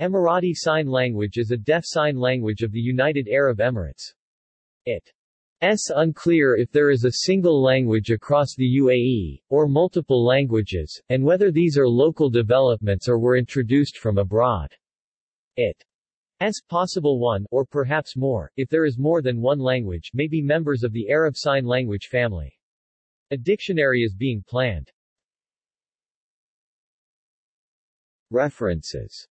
Emirati Sign Language is a deaf sign language of the United Arab Emirates. It is unclear if there is a single language across the UAE, or multiple languages, and whether these are local developments or were introduced from abroad. It is possible one, or perhaps more, if there is more than one language, may be members of the Arab Sign Language family. A dictionary is being planned. References